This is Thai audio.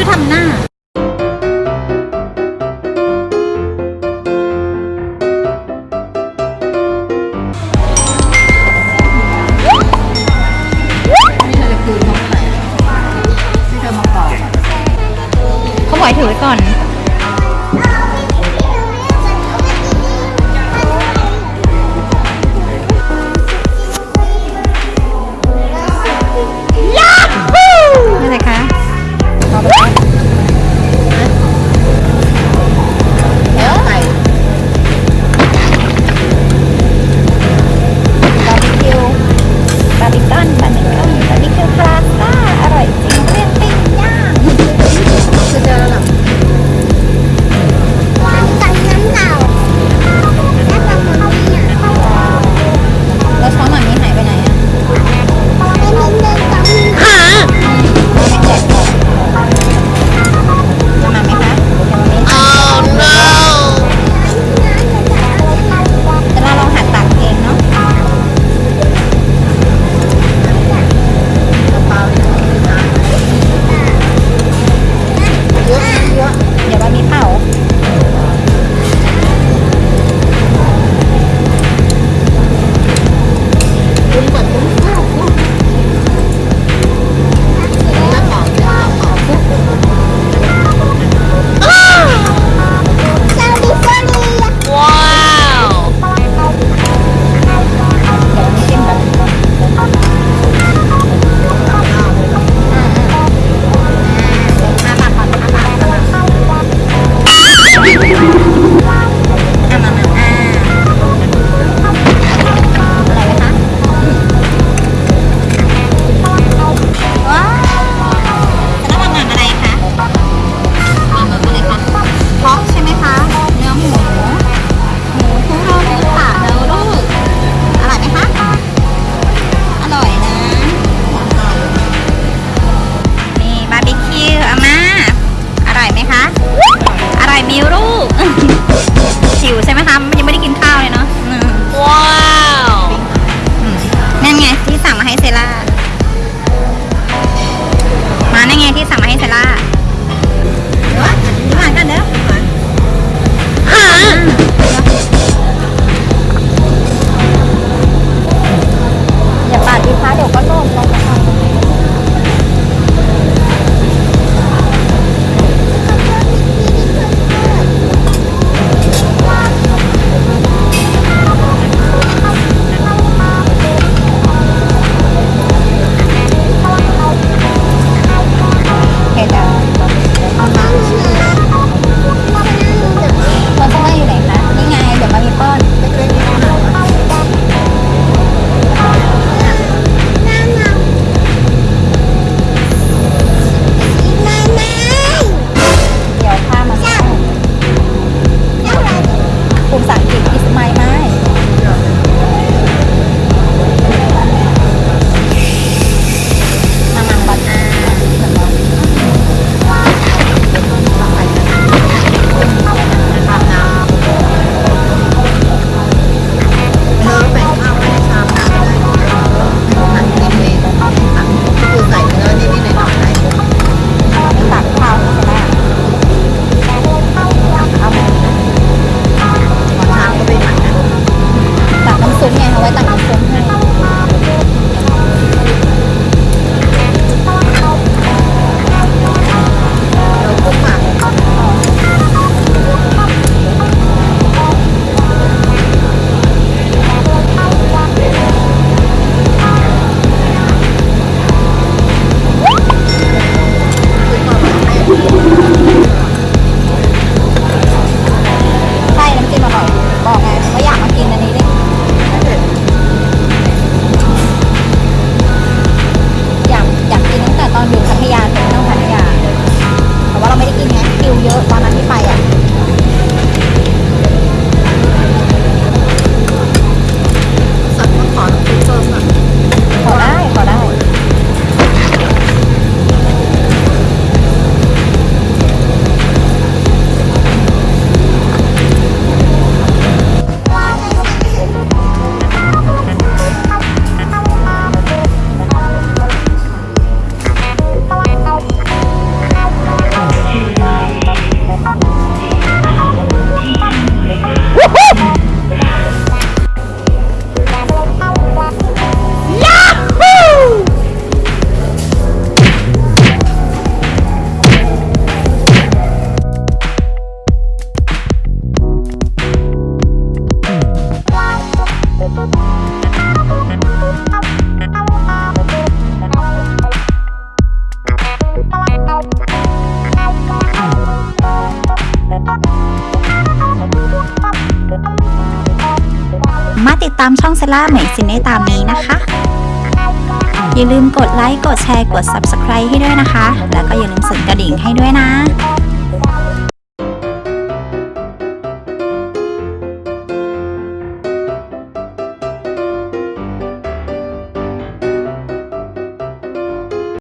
ือทำหน้าไม่เธอจะคืนของใครไม่เธอมาก่อเขาหมาถือก่อน มาติดตามช่องเซล่าใหม่ซินได้ตามนี้นะคะ อย่าลืมกดไลค์ กดแชร์ กด Subscribe ให้ด้วยนะคะ แล้วก็อย่าลืมสั่นกระดิ่งให้ด้วยนะ